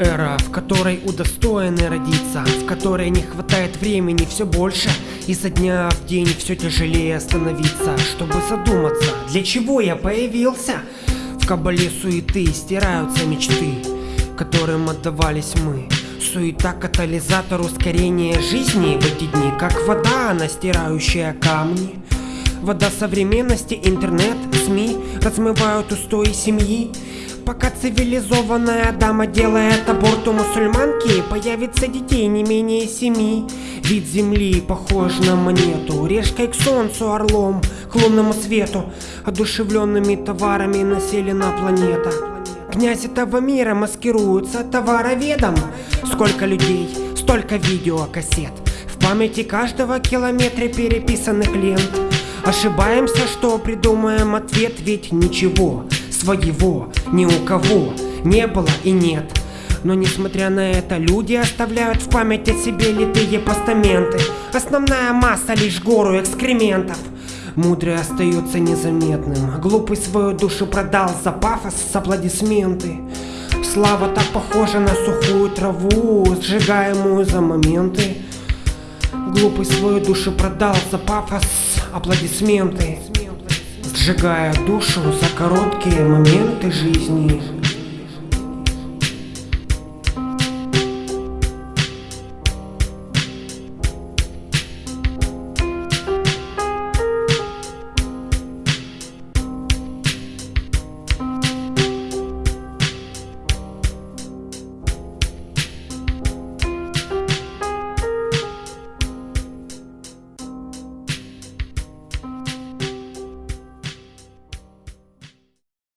Эра, в которой удостоены родиться, в которой не хватает времени все больше, и со дня в день все тяжелее становиться, чтобы задуматься, для чего я появился. В кабале суеты стираются мечты, которым отдавались мы. Суета катализатор ускорения жизни в эти дни, как вода, настирающая камни. Вода современности, интернет, СМИ размывают устои семьи. Пока цивилизованная дама делает аборт у мусульманки, появится детей не менее семи. Вид земли похож на монету, решкой к солнцу, орлом, к лунному свету. Одушевленными товарами населена планета. Князь этого мира маскируется товароведом. Сколько людей, столько видеокассет. В памяти каждого километра переписанных лент. Ошибаемся, что придумаем ответ, ведь ничего своего ни у кого не было и нет. Но несмотря на это, люди оставляют в память о себе литые постаменты. Основная масса лишь гору экскрементов. Мудрый остается незаметным, глупый свою душу продал за пафос с аплодисменты. Слава так похожа на сухую траву, сжигаемую за моменты. Глупый свою душу продал за пафос, аплодисменты сжигая душу за короткие моменты жизни.